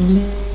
Mm-hmm.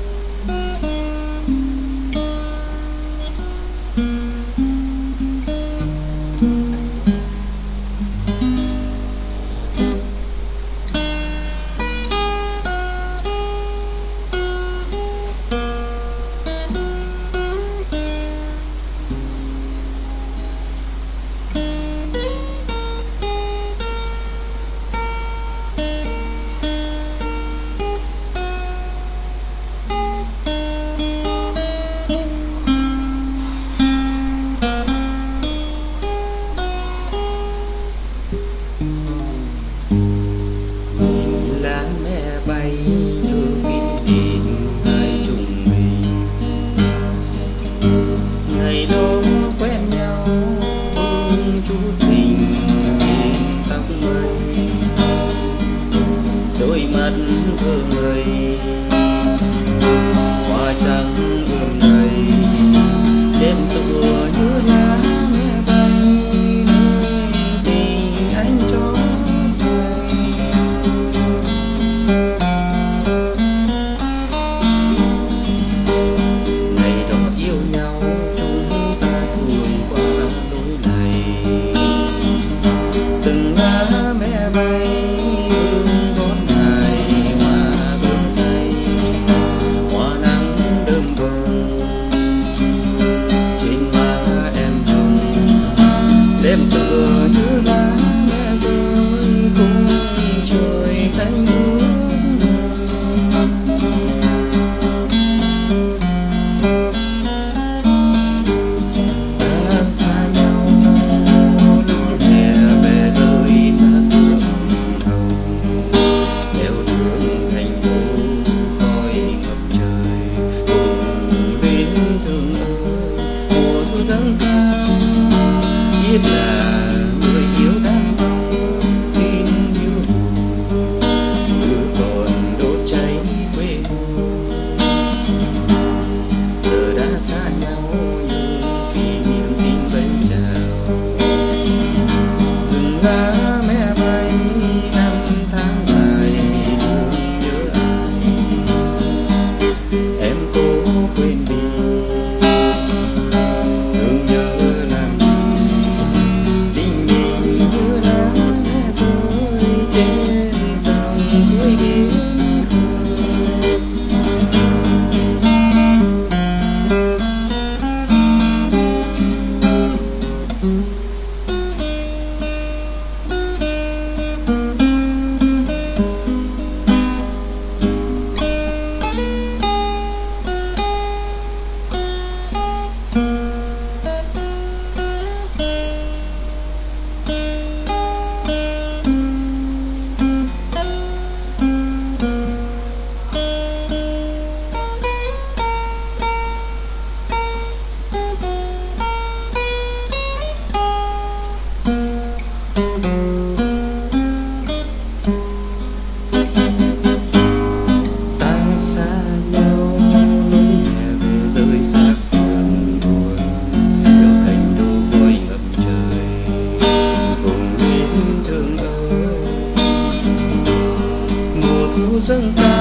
to be Santa.